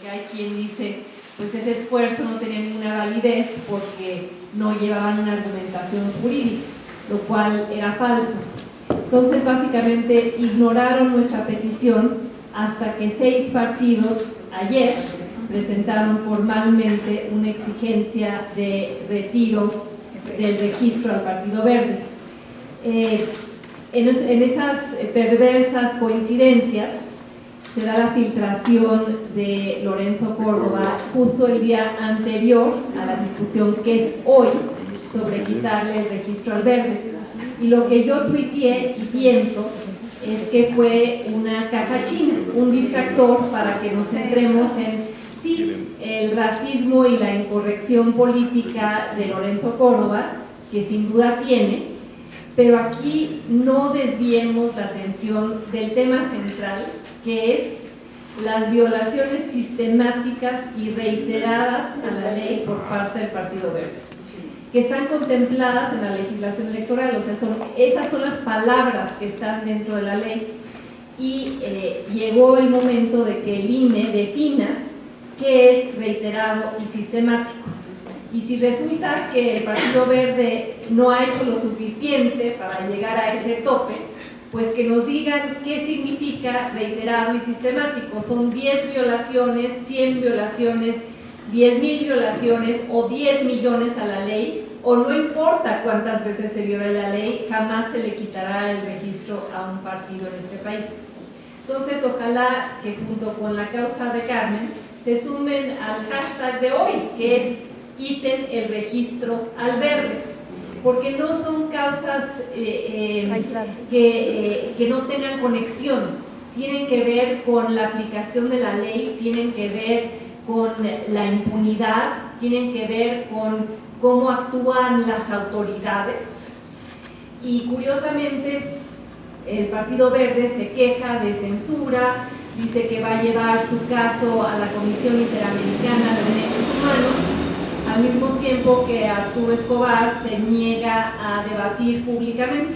porque hay quien dice, pues ese esfuerzo no tenía ninguna validez porque no llevaban una argumentación jurídica, lo cual era falso. Entonces, básicamente, ignoraron nuestra petición hasta que seis partidos ayer presentaron formalmente una exigencia de retiro del registro al Partido Verde. Eh, en, en esas perversas coincidencias se da la filtración de Lorenzo Córdoba justo el día anterior a la discusión que es hoy sobre quitarle el registro al verde. Y lo que yo tuiteé y pienso es que fue una caja china, un distractor para que nos centremos en sí el racismo y la incorrección política de Lorenzo Córdoba, que sin duda tiene, pero aquí no desviemos la atención del tema central, que es las violaciones sistemáticas y reiteradas a la ley por parte del Partido Verde, que están contempladas en la legislación electoral, o sea, son, esas son las palabras que están dentro de la ley y eh, llegó el momento de que el INE defina qué es reiterado y sistemático. Y si resulta que el Partido Verde no ha hecho lo suficiente para llegar a ese tope, pues que nos digan qué significa reiterado y sistemático. Son 10 violaciones, 100 violaciones, 10 mil violaciones o 10 millones a la ley, o no importa cuántas veces se viola la ley, jamás se le quitará el registro a un partido en este país. Entonces, ojalá que junto con la causa de Carmen se sumen al hashtag de hoy, que es quiten el registro al verde porque no son causas eh, eh, que, eh, que, no tengan conexión, tienen que ver con la aplicación de la ley, tienen que ver con la impunidad, tienen que ver con cómo actúan las autoridades. Y curiosamente, el Partido Verde se queja de censura, dice que va a llevar su caso a la Comisión Interamericana de Derechos al mismo tiempo que Arturo Escobar se niega a debatir públicamente.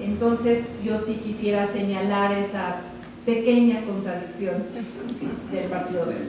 Entonces yo sí quisiera señalar esa pequeña contradicción del Partido Verde.